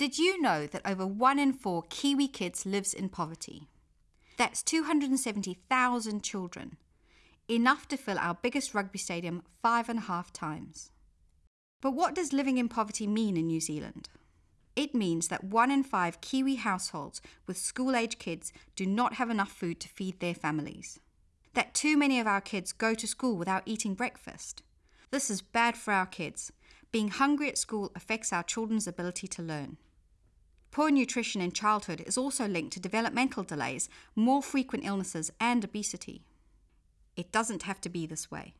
Did you know that over one in four Kiwi kids lives in poverty? That's 270,000 children, enough to fill our biggest rugby stadium five and a half times. But what does living in poverty mean in New Zealand? It means that one in five Kiwi households with school age kids do not have enough food to feed their families. That too many of our kids go to school without eating breakfast. This is bad for our kids. Being hungry at school affects our children's ability to learn. Poor nutrition in childhood is also linked to developmental delays, more frequent illnesses, and obesity. It doesn't have to be this way.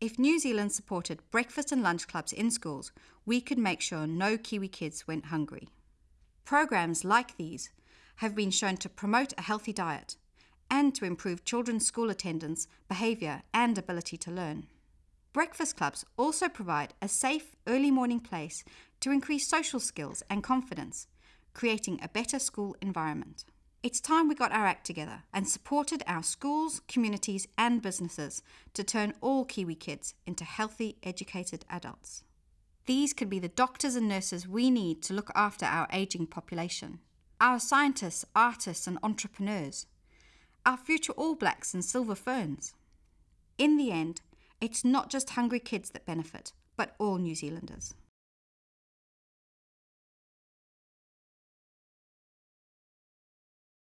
If New Zealand supported breakfast and lunch clubs in schools, we could make sure no Kiwi kids went hungry. Programs like these have been shown to promote a healthy diet and to improve children's school attendance, behaviour, and ability to learn. Breakfast clubs also provide a safe early morning place to increase social skills and confidence, creating a better school environment. It's time we got our act together and supported our schools, communities, and businesses to turn all Kiwi kids into healthy, educated adults. These could be the doctors and nurses we need to look after our ageing population, our scientists, artists, and entrepreneurs, our future All Blacks and Silver Ferns. In the end, it's not just hungry kids that benefit, but all New Zealanders.